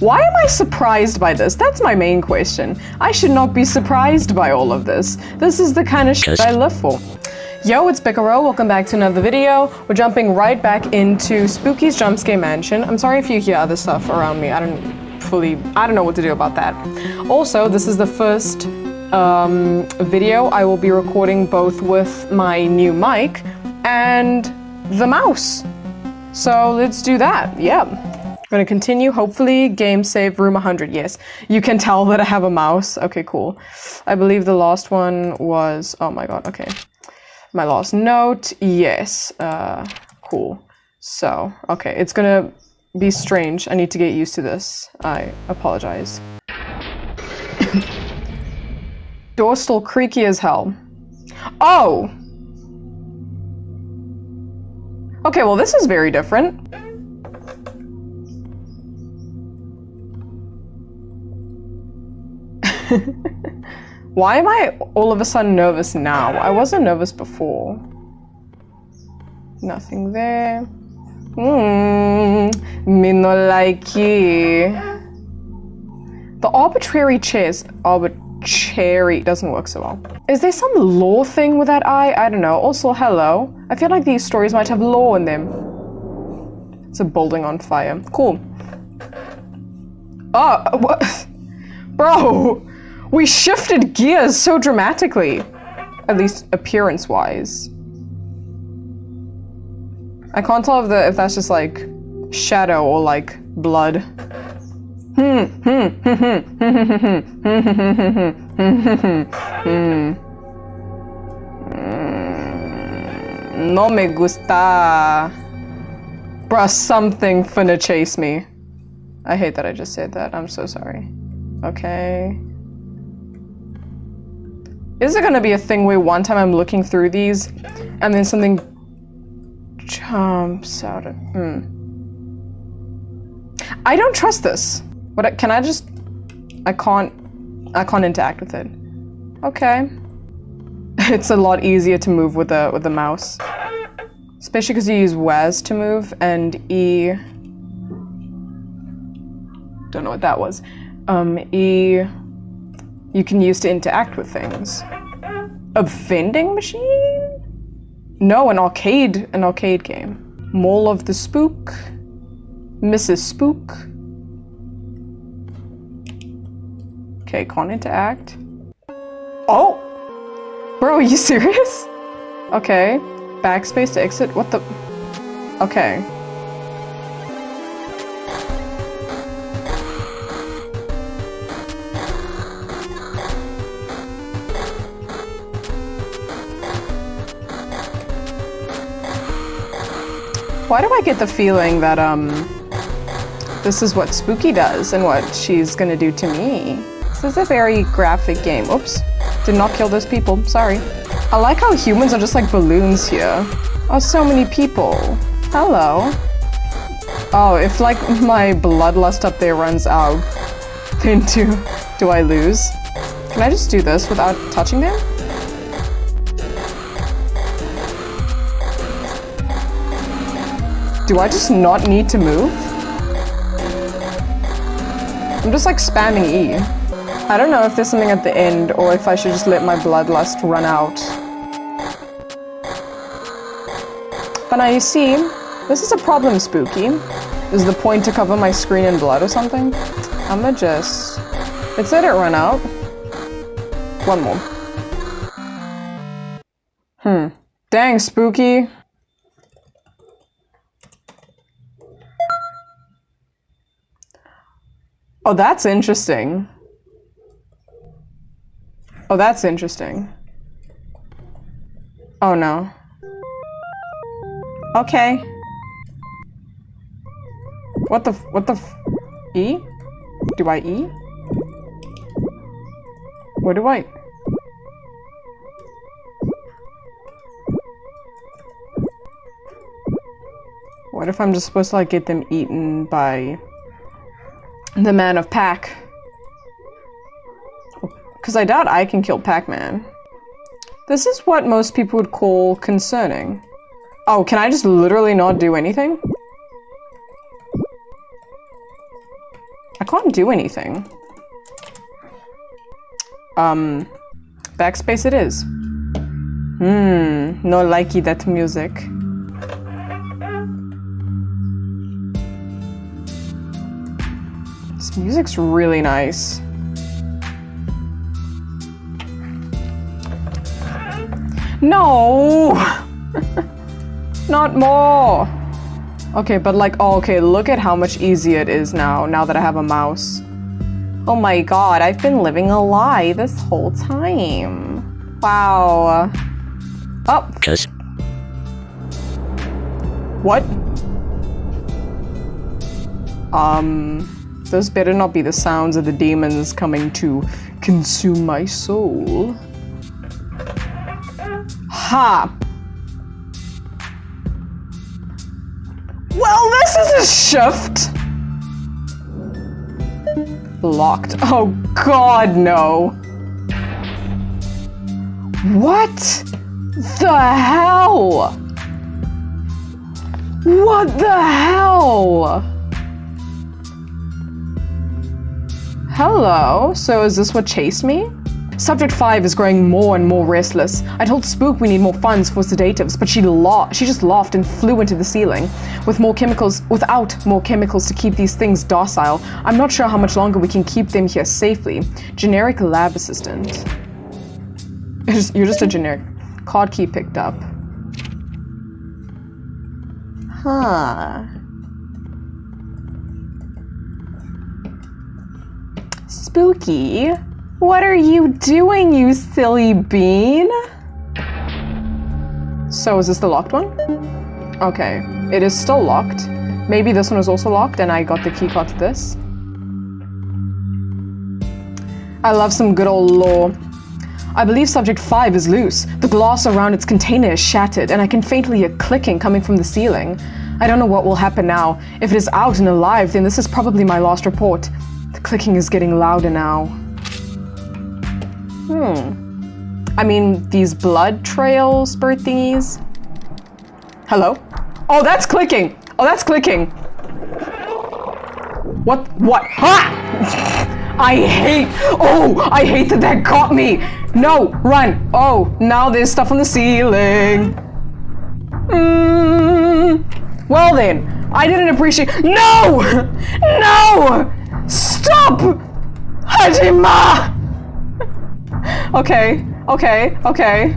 Why am I surprised by this? That's my main question. I should not be surprised by all of this. This is the kind of shit I live for. Yo, it's Bicaro. Welcome back to another video. We're jumping right back into Spooky's Jumpscare Mansion. I'm sorry if you hear other stuff around me. I don't fully, I don't know what to do about that. Also, this is the first um, video I will be recording both with my new mic and the mouse. So let's do that. Yeah. Gonna continue, hopefully, game save room 100, yes. You can tell that I have a mouse. Okay, cool. I believe the last one was, oh my god, okay. My last note, yes, uh, cool. So, okay, it's gonna be strange. I need to get used to this. I apologize. Door still creaky as hell. Oh! Okay, well this is very different. Why am I all of a sudden nervous now? I wasn't nervous before. Nothing there. Hmm. me no like you. The arbitrary chairs. Arbitrary doesn't work so well. Is there some law thing with that eye? I don't know. Also, hello. I feel like these stories might have law in them. It's a building on fire. Cool. Oh, what? Bro! We shifted gears so dramatically. At least appearance-wise. I can't tell if, the, if that's just like shadow or like blood. Hmm, No me gusta. Bruh, something finna chase me. I hate that I just said that. I'm so sorry. Okay. Is it gonna be a thing where one time I'm looking through these and then something jumps out of, hmm. I don't trust this. What, can I just, I can't, I can't interact with it. Okay. It's a lot easier to move with the, with the mouse. Especially because you use WAS to move and E, don't know what that was. Um, E, you can use to interact with things. A vending machine? No, an arcade, an arcade game. Mole of the Spook. Mrs. Spook. Okay, can't interact. Oh! Bro, are you serious? Okay. Backspace to exit? What the? Okay. Why do I get the feeling that, um, this is what Spooky does and what she's gonna do to me? This is a very graphic game. Oops. Did not kill those people. Sorry. I like how humans are just like balloons here. Oh, so many people. Hello. Oh, if like my bloodlust up there runs out, then do, do I lose? Can I just do this without touching them? Do I just not need to move? I'm just like spamming E. I don't know if there's something at the end or if I should just let my bloodlust run out. But now you see, this is a problem, Spooky. Is the point to cover my screen in blood or something? I'ma just... Let's let it run out. One more. Hmm. Dang, Spooky. Oh, that's interesting. Oh, that's interesting. Oh, no. Okay. What the, what the, E? Do I E? What do I? What if I'm just supposed to like get them eaten by the man of Pac. Because I doubt I can kill Pac-Man. This is what most people would call concerning. Oh, can I just literally not do anything? I can't do anything. Um, backspace it is. Hmm, no likey that music. This music's really nice. No! Not more! Okay, but like, oh, okay, look at how much easier it is now, now that I have a mouse. Oh my god, I've been living a lie this whole time. Wow. Oh. Cause. What? Um, those better not be the sounds of the demons coming to consume my soul. Ha! Well, this is a shift! Locked. Oh god, no. What the hell? What the hell? Hello, so is this what chased me? Subject 5 is growing more and more restless. I told Spook we need more funds for sedatives, but she laughed. She just laughed and flew into the ceiling. With more chemicals, without more chemicals to keep these things docile, I'm not sure how much longer we can keep them here safely. Generic lab assistant. You're just a generic. Card key picked up. Huh. Spooky. What are you doing, you silly bean? So is this the locked one? Okay, it is still locked. Maybe this one is also locked and I got the keycard to this. I love some good old lore. I believe subject 5 is loose. The glass around its container is shattered and I can faintly hear clicking coming from the ceiling. I don't know what will happen now. If it is out and alive, then this is probably my last report. The clicking is getting louder now. Hmm. I mean, these blood trail spurt thingies. Hello? Oh, that's clicking! Oh, that's clicking! What? What? Ha! I hate- Oh! I hate that that got me! No! Run! Oh, now there's stuff on the ceiling. Mm, well then, I didn't appreciate- No! No! Stop! Hajima! Okay, okay, okay,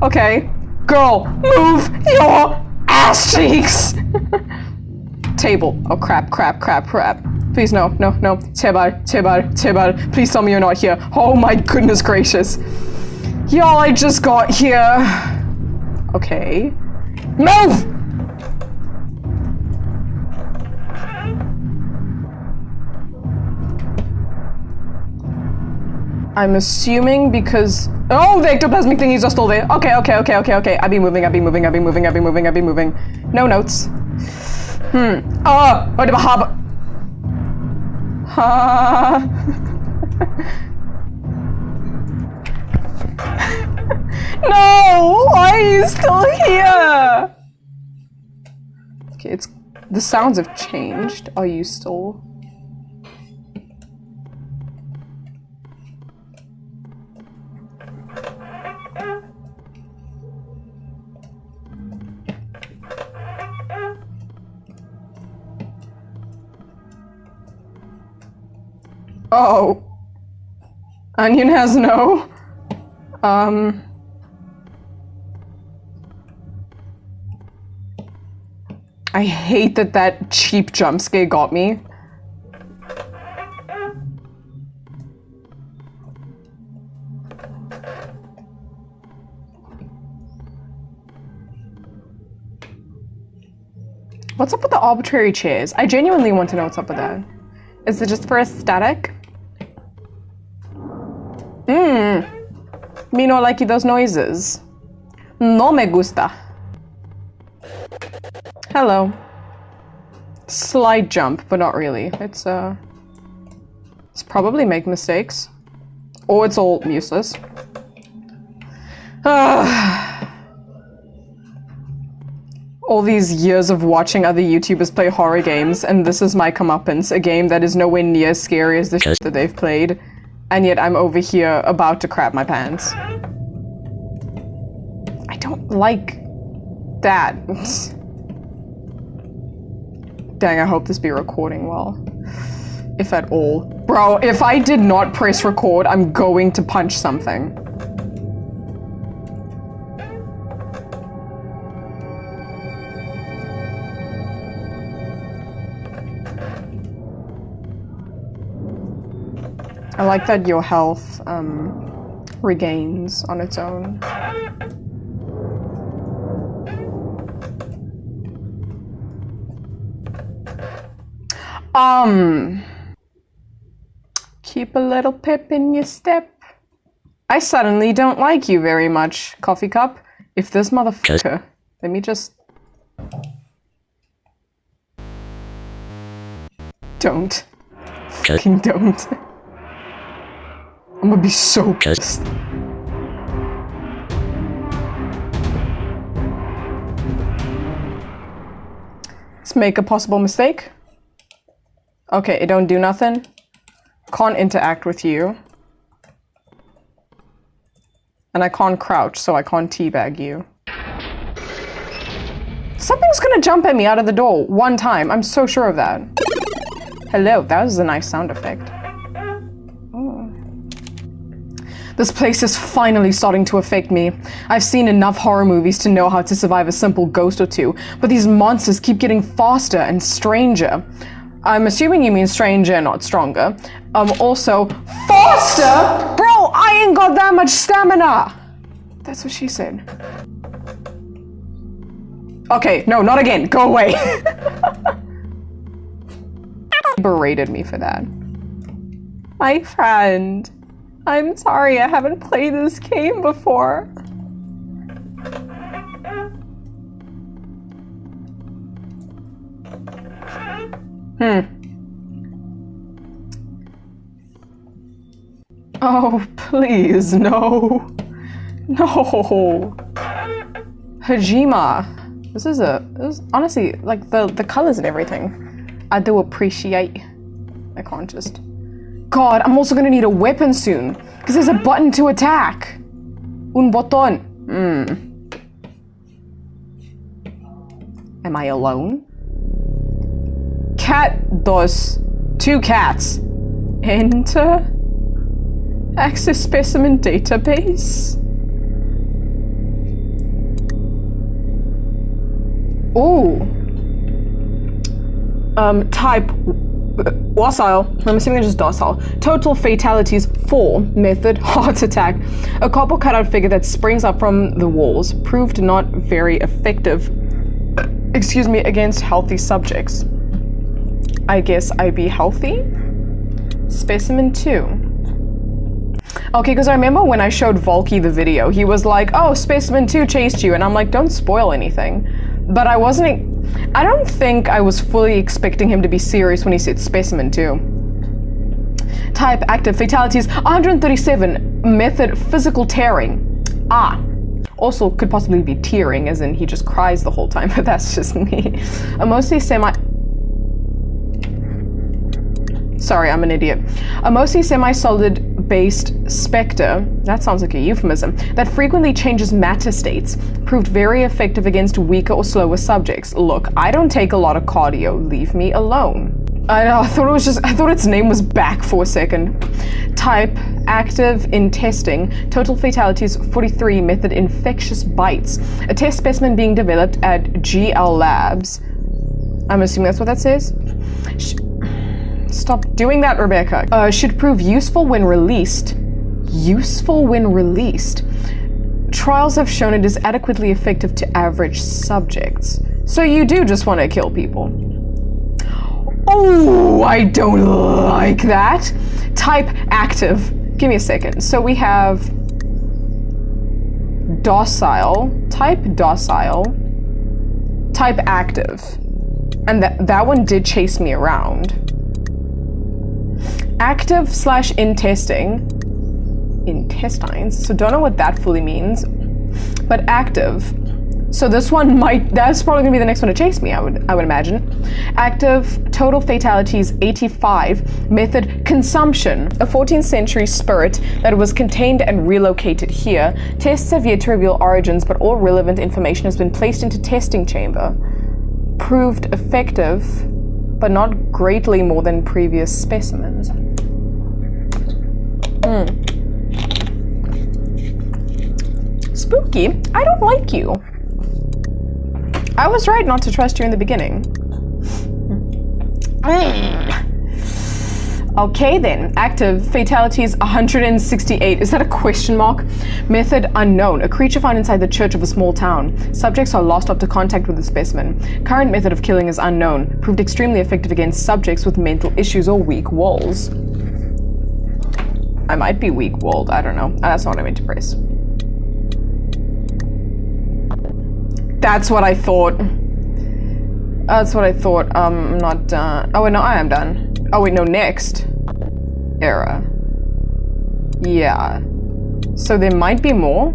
okay. Girl, move your ass cheeks! Table. Oh crap, crap, crap, crap. Please no, no, no. Tebar, Tebar, Tebar. Please tell me you're not here. Oh my goodness gracious. Y'all, I just got here. Okay. Move! I'm assuming because oh the ectoplasmic thingies are still there. Okay, okay, okay, okay, okay. I've been moving, I've been moving, I've been moving, I've been moving, I've been moving. No notes. Hmm. Oh, what about hub? Ha. no! Why are you still here? Okay, it's the sounds have changed. Are you still? Oh. Onion has no. Um. I hate that that cheap jump scare got me. What's up with the arbitrary chairs? I genuinely want to know what's up with that. Is it just for aesthetic? Me no like those noises. No me gusta. Hello. Slight jump, but not really. It's, uh... It's probably make mistakes. Or it's all useless. all these years of watching other YouTubers play horror games, and this is my comeuppance, a game that is nowhere near as scary as the shit that they've played, and yet I'm over here about to crap my pants. I don't like that. Dang, I hope this be recording well. If at all. Bro, if I did not press record, I'm going to punch something. I like that your health um, regains on its own. Um, keep a little pip in your step. I suddenly don't like you very much, coffee cup. If this motherfucker, let me just. Don't. Fucking don't. I'm gonna be so pissed. Let's make a possible mistake. Okay, it don't do nothing. Can't interact with you. And I can't crouch, so I can't teabag you. Something's gonna jump at me out of the door one time. I'm so sure of that. Hello, that was a nice sound effect. This place is finally starting to affect me. I've seen enough horror movies to know how to survive a simple ghost or two, but these monsters keep getting faster and stranger. I'm assuming you mean stranger, not stronger. Um, also, faster? Bro, I ain't got that much stamina! That's what she said. Okay, no, not again. Go away. berated me for that. My friend. I'm sorry, I haven't played this game before. Hmm. Oh, please, no. No. Hajima. This is a, this is, honestly, like the, the colors and everything. I do appreciate. I can't just. God, I'm also gonna need a weapon soon. Because there's a button to attack. Un botón. Hmm. Am I alone? Cat dos. Two cats. Enter. Access specimen database. Ooh. Um, type docile, I'm assuming they're just docile. Total fatalities, 4. Method, heart attack. A copper cutout figure that springs up from the walls proved not very effective, excuse me, against healthy subjects. I guess I'd be healthy? Specimen 2. Okay, because I remember when I showed Volky the video, he was like, oh, Specimen 2 chased you, and I'm like, don't spoil anything. But I wasn't I don't think I was fully expecting him to be serious when he said specimen too. Type active fatalities 137 method physical tearing. Ah. Also could possibly be tearing as in he just cries the whole time, but that's just me. A mostly semi Sorry, I'm an idiot. A mostly semi-solid based specter, that sounds like a euphemism, that frequently changes matter states, proved very effective against weaker or slower subjects. Look, I don't take a lot of cardio, leave me alone. I, I thought it was just, I thought its name was back for a second. Type, active in testing, total fatalities 43, method infectious bites. A test specimen being developed at GL Labs. I'm assuming that's what that says. Stop doing that, Rebecca. Uh, should prove useful when released. Useful when released. Trials have shown it is adequately effective to average subjects. So you do just want to kill people. Oh, I don't like that. Type active. Give me a second. So we have docile, type docile, type active. And that, that one did chase me around. Active slash in testing. Intestines. So don't know what that fully means. But active So this one might, that's probably gonna be the next one to chase me, I would, I would imagine. Active, total fatalities 85. Method, consumption. A 14th century spirit that was contained and relocated here. Tests have yet to reveal origins, but all relevant information has been placed into testing chamber. Proved effective, but not greatly more than previous specimens. Hmm. Spooky, I don't like you. I was right not to trust you in the beginning. Okay then, active, fatalities 168. Is that a question mark? Method unknown, a creature found inside the church of a small town. Subjects are lost after contact with the specimen. Current method of killing is unknown, proved extremely effective against subjects with mental issues or weak walls. I might be weak-walled, I don't know. That's not what I meant to press. That's what I thought. That's what I thought. Um, I'm not done. Oh, wait, no, I am done. Oh, wait, no, next. Era. Yeah. So there might be more,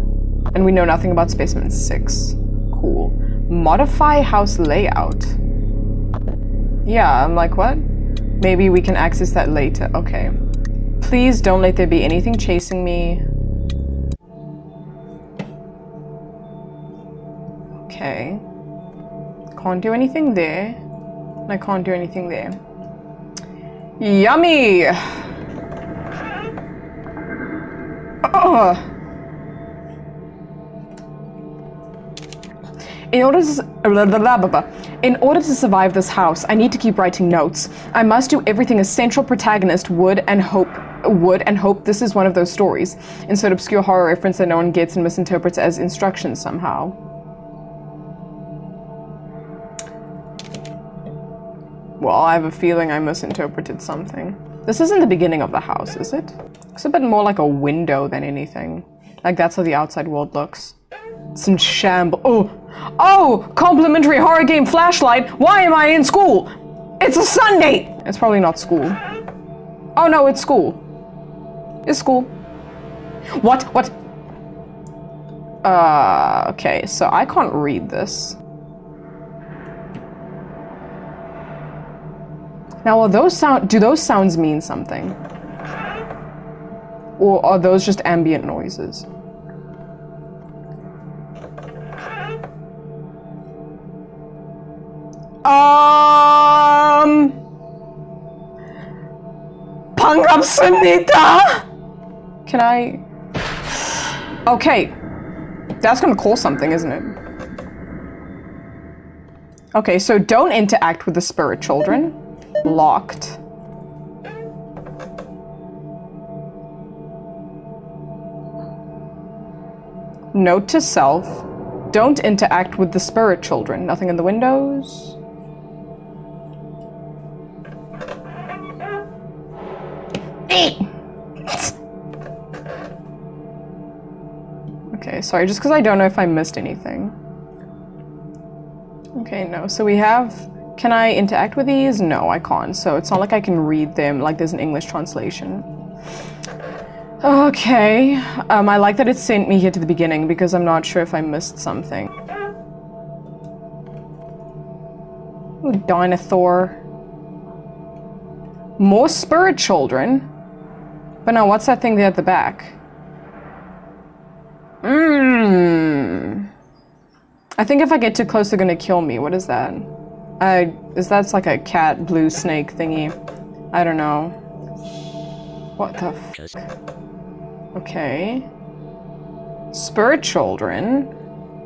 and we know nothing about specimen 6. Cool. Modify house layout. Yeah, I'm like, what? Maybe we can access that later. Okay. Please don't let there be anything chasing me. Okay. Can't do anything there. I can't do anything there. Yummy! Oh. In order to in order to survive this house, I need to keep writing notes. I must do everything a central protagonist would and hope would and hope this is one of those stories. Insert obscure horror reference that no one gets and misinterprets as instructions somehow. Well, I have a feeling I misinterpreted something. This isn't the beginning of the house, is it? It's a bit more like a window than anything. Like that's how the outside world looks. It's in shambles. Oh, oh, complimentary horror game flashlight. Why am I in school? It's a Sunday. It's probably not school. Oh no, it's school. It's school. What? What? Uh, okay, so I can't read this. Now, are those sound- do those sounds mean something? Or are those just ambient noises? Um... 반갑습니다! Can I... Okay. That's gonna call something, isn't it? Okay, so don't interact with the spirit children locked. Note to self, don't interact with the spirit children. Nothing in the windows. Sorry, just because I don't know if I missed anything. Okay, no, so we have can I interact with these? No, I can't. So it's not like I can read them like there's an English translation. Okay. Um, I like that it sent me here to the beginning because I'm not sure if I missed something. Ooh, dinosaur. More spirit children? But now what's that thing there at the back? Mmm. I think if I get too close, they're gonna kill me. What is that? I is that's like a cat blue snake thingy. I don't know. What the f Okay. Spirit children.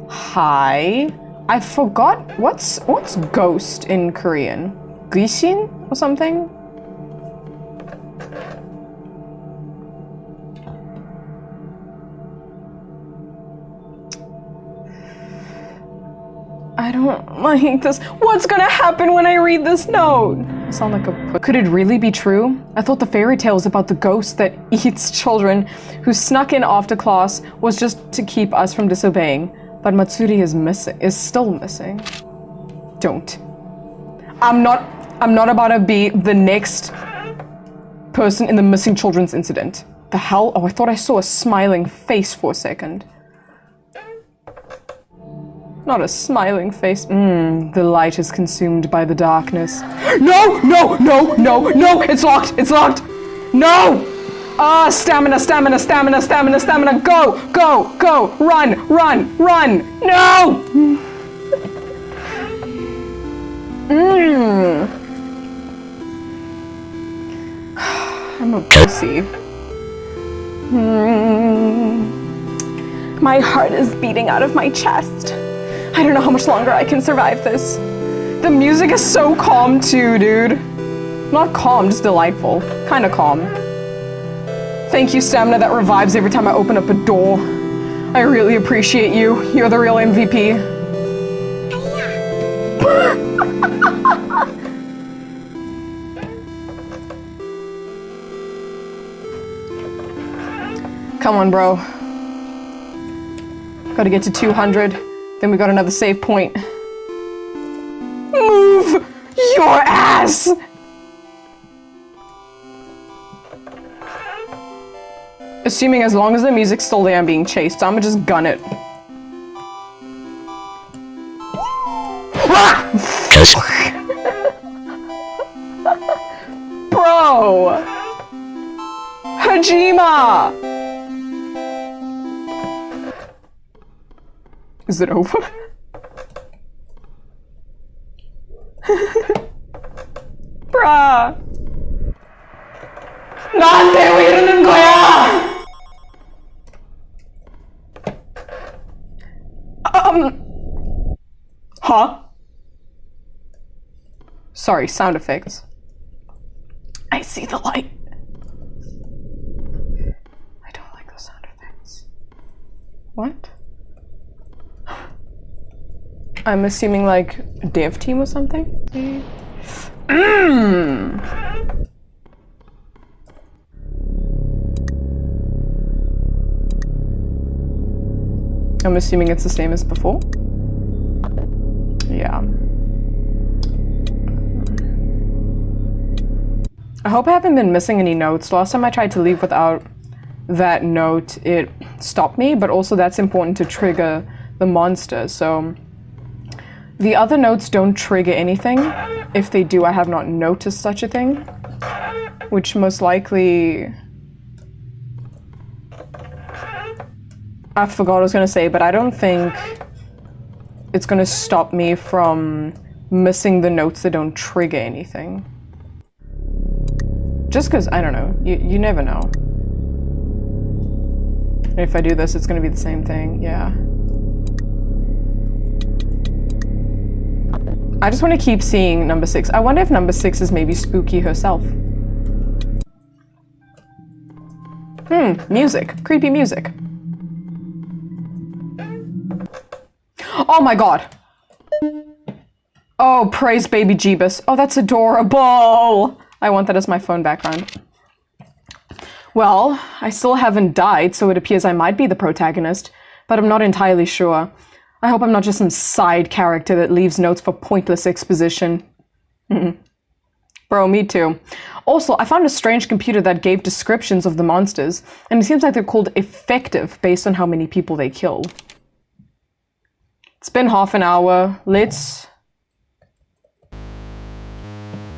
Hi. I forgot what's what's ghost in Korean? Gishin or something? I don't like this. What's gonna happen when I read this note? I sound like a Could it really be true? I thought the fairy tales about the ghost that eats children who snuck in after class was just to keep us from disobeying. But Matsuri is missing, is still missing. Don't. I'm not, I'm not about to be the next person in the missing children's incident. The hell? Oh, I thought I saw a smiling face for a second. Not a smiling face. Mmm, the light is consumed by the darkness. No, no, no, no, no, it's locked, it's locked. No! Ah, stamina, stamina, stamina, stamina, stamina. Go, go, go. Run, run, run. No! Mmm. I'm a pussy. Mm. My heart is beating out of my chest. I don't know how much longer I can survive this. The music is so calm too, dude. Not calm, just delightful. Kinda calm. Thank you, stamina that revives every time I open up a door. I really appreciate you. You're the real MVP. Come on, bro. Gotta get to 200. Then we got another save point. Move your ass! Assuming as long as the music's still there, I'm being chased, so I'm gonna just gun it. Ah! Bro! Hajima! Is it over? Bruh! 나한테 왜 이러는 거야! Um. Huh? Sorry, sound effects. I see the light. I don't like those sound effects. What? I'm assuming like dev team or something? Mm. I'm assuming it's the same as before. Yeah. I hope I haven't been missing any notes. Last time I tried to leave without that note, it stopped me, but also that's important to trigger the monster, so... The other notes don't trigger anything. If they do, I have not noticed such a thing. Which most likely I forgot what I was going to say, but I don't think it's going to stop me from missing the notes that don't trigger anything. Just because, I don't know, you, you never know. If I do this, it's going to be the same thing, yeah. I just want to keep seeing number six. I wonder if number six is maybe Spooky herself. Hmm, music. Creepy music. Oh my god. Oh, praise baby Jeebus. Oh, that's adorable. I want that as my phone background. Well, I still haven't died, so it appears I might be the protagonist, but I'm not entirely sure. I hope I'm not just some side character that leaves notes for pointless exposition. Bro, me too. Also, I found a strange computer that gave descriptions of the monsters, and it seems like they're called effective based on how many people they kill. It's been half an hour. Let's...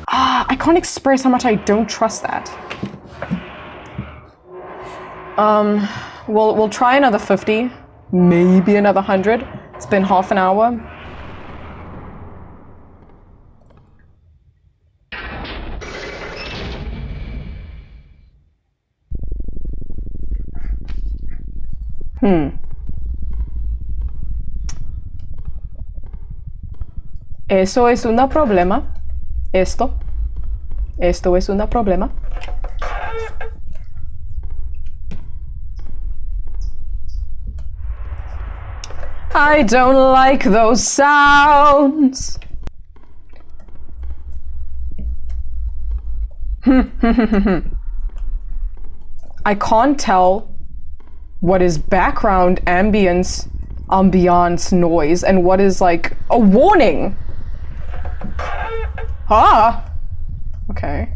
Ah, I can't express how much I don't trust that. Um, we'll, we'll try another 50. Maybe another 100. It's been half an hour. Hmm. Eso es un problema. Esto. Esto es un problema. I don't like those sounds. I can't tell what is background ambience ambiance noise and what is like a warning. Ah! Okay.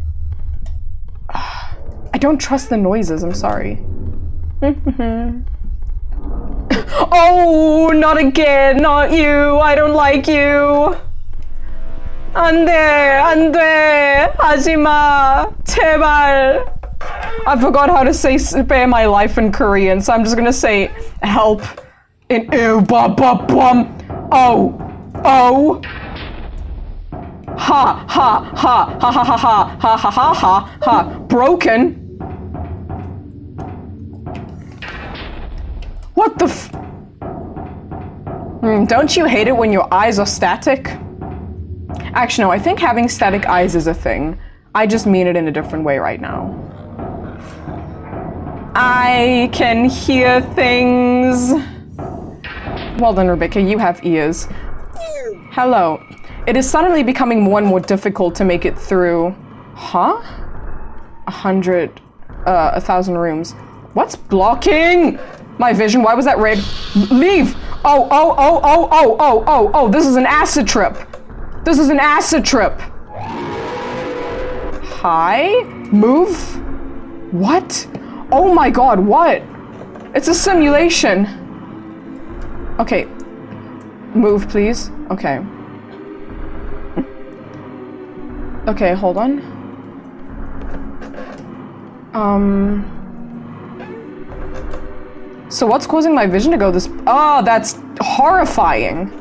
I don't trust the noises, I'm sorry. Oh, not again, not you. I don't like you. 안 돼, 안 돼. 하지마. 제발. I forgot how to say spare my life in Korean, so I'm just gonna say help in ew ba ba bum. Oh. Oh. Ha ha ha ha ha ha ha ha ha ha ha ha. Broken. What the f- Hmm, don't you hate it when your eyes are static? Actually, no, I think having static eyes is a thing. I just mean it in a different way right now. I can hear things. Well done, Rebecca, you have ears. Hello. It is suddenly becoming more and more difficult to make it through. Huh? A hundred, uh, a thousand rooms. What's blocking my vision? Why was that red? Leave! Oh, oh, oh, oh, oh, oh, oh, oh, this is an acid trip. This is an acid trip. Hi? Move? What? Oh my god, what? It's a simulation. Okay. Move, please. Okay. Okay, hold on. Um... So what's causing my vision to go this- Oh, that's horrifying.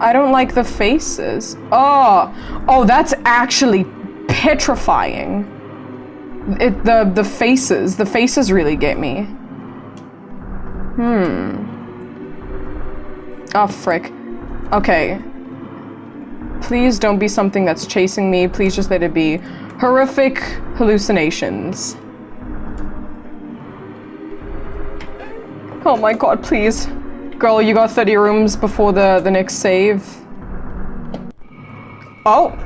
I don't like the faces. Oh, oh, that's actually petrifying. It, the, the faces, the faces really get me. Hmm. Oh, frick. Okay. Please don't be something that's chasing me. Please just let it be horrific hallucinations. Oh my god, please. Girl, you got 30 rooms before the, the next save. Oh!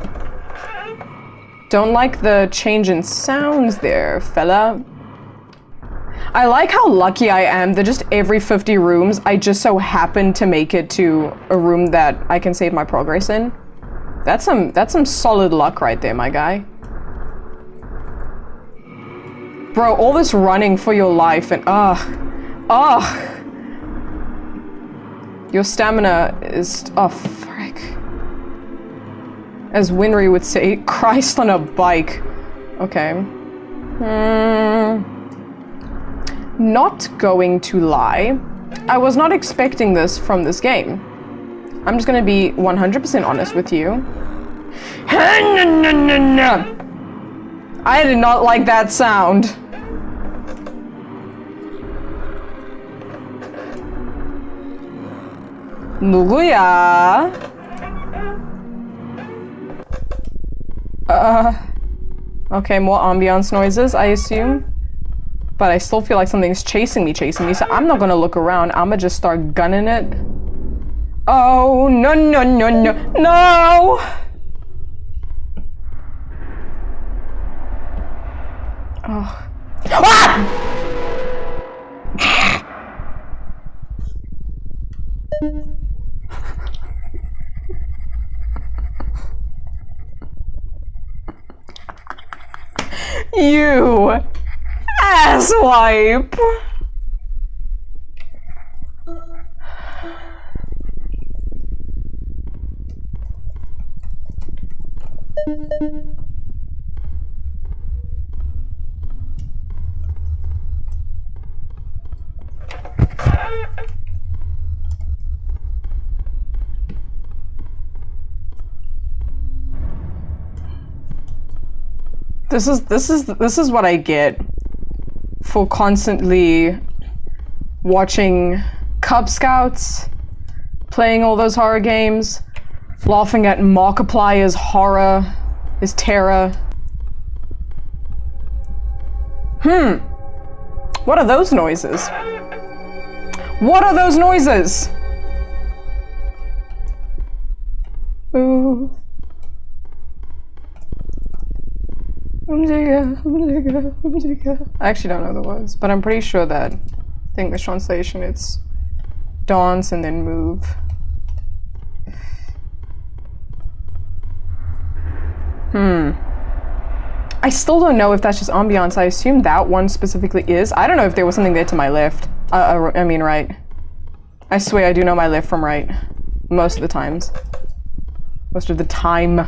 Don't like the change in sounds there, fella. I like how lucky I am that just every 50 rooms, I just so happen to make it to a room that I can save my progress in. That's some, that's some solid luck right there, my guy. Bro, all this running for your life and, ugh. Ugh. Your stamina is, oh, frick. As Winry would say, Christ on a bike. Okay. Hmm. Not going to lie. I was not expecting this from this game. I'm just gonna be 100% honest with you. I did not like that sound. 누구야? Uh, okay, more ambiance noises, I assume. But I still feel like something's chasing me, chasing me, so I'm not gonna look around. I'ma just start gunning it. Oh, no, no, no, no, no! Asswipe. This is this is this is what I get for constantly watching Cub Scouts, playing all those horror games, laughing at Markiplier's horror, his terror. Hmm. What are those noises? What are those noises? Ooh. I actually don't know the words, but I'm pretty sure that think the English translation it's dance and then move. Hmm. I still don't know if that's just ambiance. I assume that one specifically is. I don't know if there was something there to my left. Uh, uh, I mean right. I swear I do know my left from right. Most of the times. Most of the time.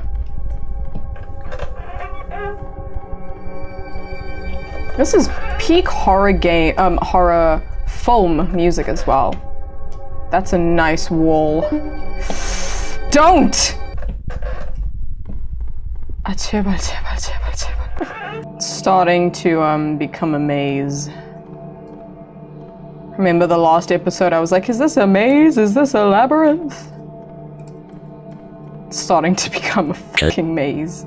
This is peak horror game, um, horror foam music as well. That's a nice wall. Don't! Starting to um, become a maze. Remember the last episode I was like, is this a maze? Is this a labyrinth? It's starting to become a fucking maze.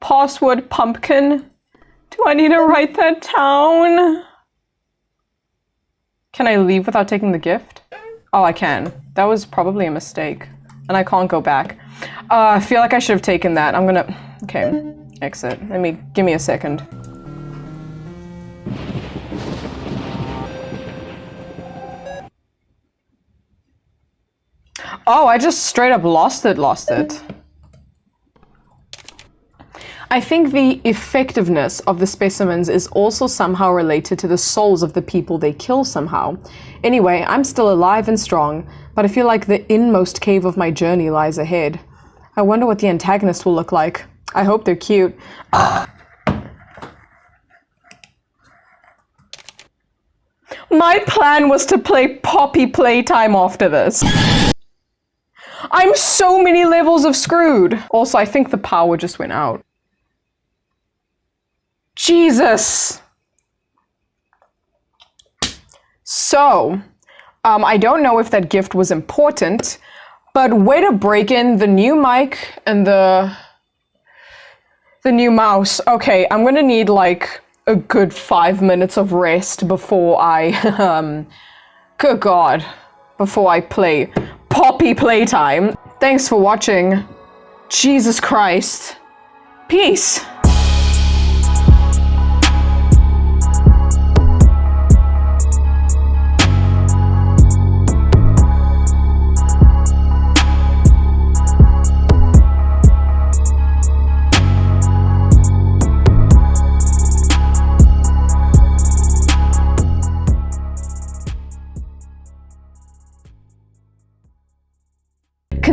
password pumpkin. Do I need to write that down? Can I leave without taking the gift? Oh, I can. That was probably a mistake. And I can't go back. Uh, I feel like I should have taken that. I'm gonna... Okay. Exit. Let me... Give me a second. Oh, I just straight up lost it, lost it. I think the effectiveness of the specimens is also somehow related to the souls of the people they kill somehow. Anyway, I'm still alive and strong, but I feel like the inmost cave of my journey lies ahead. I wonder what the antagonist will look like. I hope they're cute. My plan was to play Poppy Playtime after this. I'm so many levels of screwed. Also, I think the power just went out. Jesus. So, um, I don't know if that gift was important, but way to break in the new mic and the the new mouse. Okay, I'm gonna need like a good five minutes of rest before I, um, good God, before I play Poppy Playtime. Thanks for watching. Jesus Christ. Peace.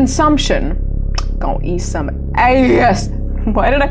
Consumption. Gonna eat some ass. Why did I?